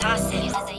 saucing.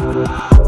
Bye.